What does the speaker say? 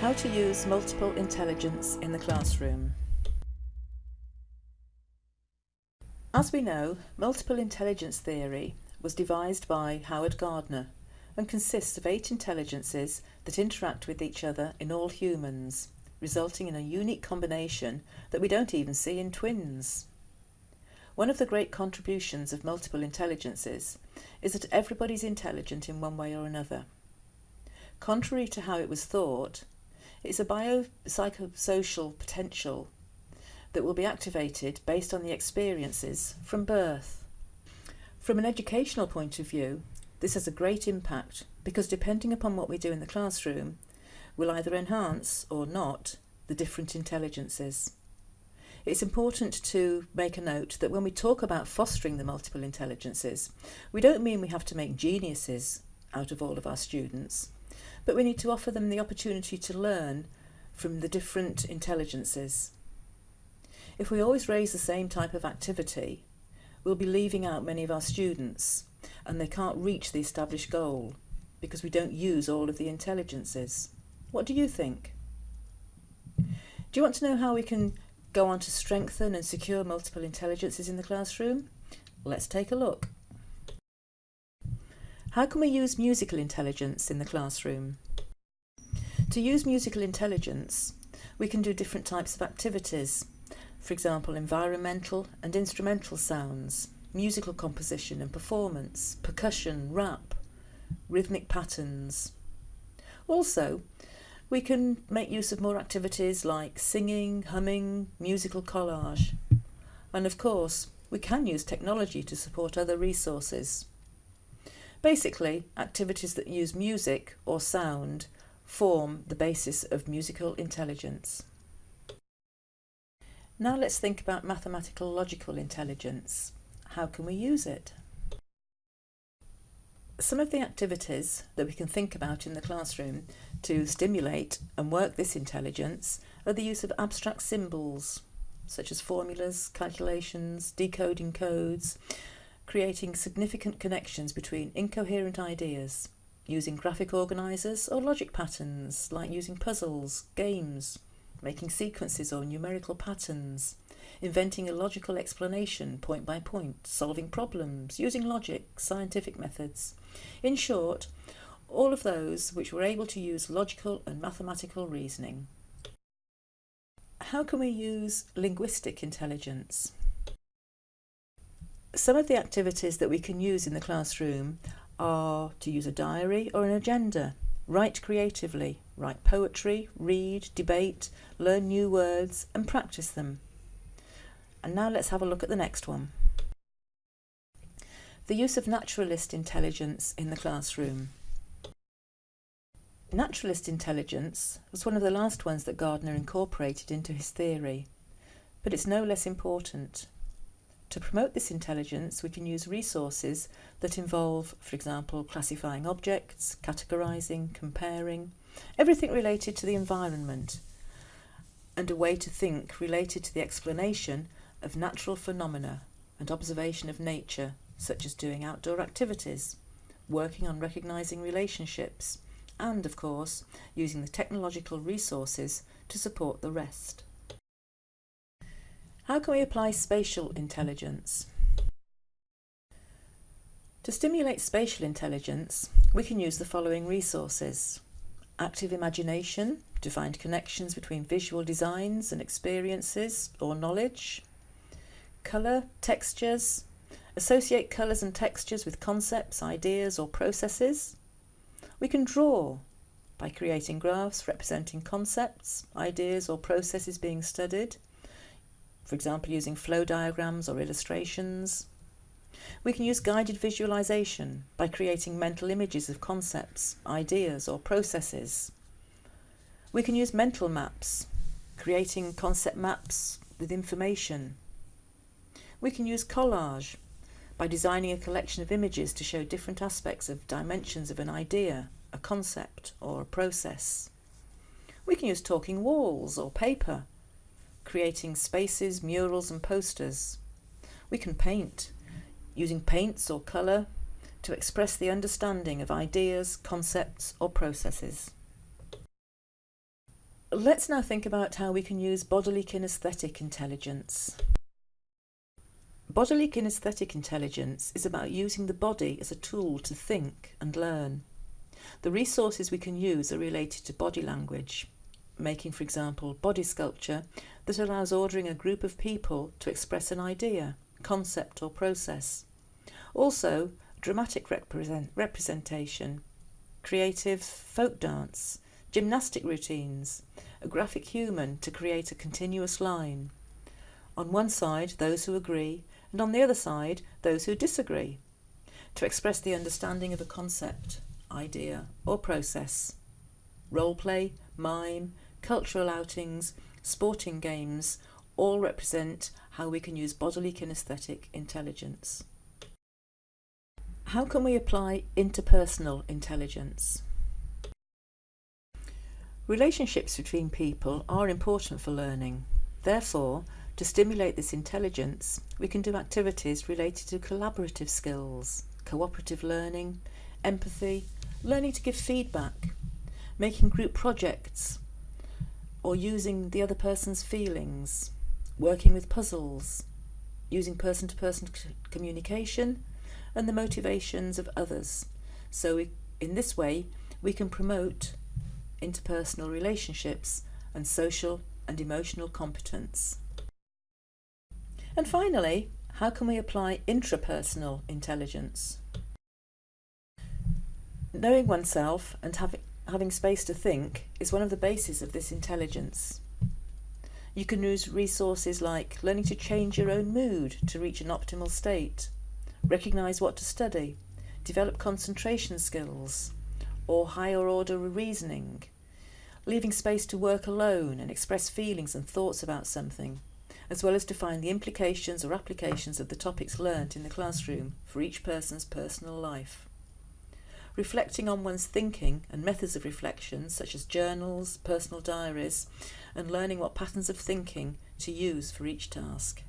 How to use multiple intelligence in the classroom. As we know, multiple intelligence theory was devised by Howard Gardner and consists of eight intelligences that interact with each other in all humans, resulting in a unique combination that we don't even see in twins. One of the great contributions of multiple intelligences is that everybody's intelligent in one way or another. Contrary to how it was thought, it's a biopsychosocial potential that will be activated based on the experiences from birth. From an educational point of view, this has a great impact because depending upon what we do in the classroom, we'll either enhance or not the different intelligences. It's important to make a note that when we talk about fostering the multiple intelligences, we don't mean we have to make geniuses out of all of our students but we need to offer them the opportunity to learn from the different intelligences. If we always raise the same type of activity, we'll be leaving out many of our students and they can't reach the established goal because we don't use all of the intelligences. What do you think? Do you want to know how we can go on to strengthen and secure multiple intelligences in the classroom? Let's take a look. How can we use musical intelligence in the classroom? To use musical intelligence, we can do different types of activities. For example, environmental and instrumental sounds, musical composition and performance, percussion, rap, rhythmic patterns. Also, we can make use of more activities like singing, humming, musical collage. And of course, we can use technology to support other resources. Basically, activities that use music or sound form the basis of musical intelligence. Now let's think about mathematical logical intelligence. How can we use it? Some of the activities that we can think about in the classroom to stimulate and work this intelligence are the use of abstract symbols, such as formulas, calculations, decoding codes, creating significant connections between incoherent ideas, using graphic organisers or logic patterns, like using puzzles, games, making sequences or numerical patterns, inventing a logical explanation point by point, solving problems, using logic, scientific methods. In short, all of those which were able to use logical and mathematical reasoning. How can we use linguistic intelligence? Some of the activities that we can use in the classroom are to use a diary or an agenda, write creatively, write poetry, read, debate, learn new words and practice them. And now let's have a look at the next one. The use of naturalist intelligence in the classroom. Naturalist intelligence was one of the last ones that Gardner incorporated into his theory, but it's no less important. To promote this intelligence, we can use resources that involve, for example, classifying objects, categorising, comparing, everything related to the environment, and a way to think related to the explanation of natural phenomena and observation of nature, such as doing outdoor activities, working on recognising relationships, and, of course, using the technological resources to support the rest. How can we apply spatial intelligence? To stimulate spatial intelligence, we can use the following resources. Active imagination to find connections between visual designs and experiences or knowledge. Colour, textures, associate colours and textures with concepts, ideas or processes. We can draw by creating graphs representing concepts, ideas or processes being studied for example using flow diagrams or illustrations. We can use guided visualization by creating mental images of concepts, ideas or processes. We can use mental maps, creating concept maps with information. We can use collage by designing a collection of images to show different aspects of dimensions of an idea, a concept or a process. We can use talking walls or paper creating spaces, murals and posters. We can paint, using paints or colour to express the understanding of ideas, concepts or processes. Let's now think about how we can use bodily kinesthetic intelligence. Bodily kinesthetic intelligence is about using the body as a tool to think and learn. The resources we can use are related to body language, making, for example, body sculpture that allows ordering a group of people to express an idea, concept or process. Also, dramatic represent representation, creative folk dance, gymnastic routines, a graphic human to create a continuous line. On one side, those who agree, and on the other side, those who disagree, to express the understanding of a concept, idea, or process. Role play, mime, cultural outings, sporting games all represent how we can use bodily kinesthetic intelligence. How can we apply interpersonal intelligence? Relationships between people are important for learning. Therefore, to stimulate this intelligence, we can do activities related to collaborative skills, cooperative learning, empathy, learning to give feedback, making group projects, or using the other person's feelings, working with puzzles, using person-to-person communication, and the motivations of others. So we, in this way, we can promote interpersonal relationships and social and emotional competence. And finally, how can we apply intrapersonal intelligence? Knowing oneself and having, having space to think is one of the bases of this intelligence. You can use resources like learning to change your own mood to reach an optimal state, recognise what to study, develop concentration skills, or higher order reasoning, leaving space to work alone and express feelings and thoughts about something, as well as to find the implications or applications of the topics learnt in the classroom for each person's personal life. Reflecting on one's thinking and methods of reflection, such as journals, personal diaries, and learning what patterns of thinking to use for each task.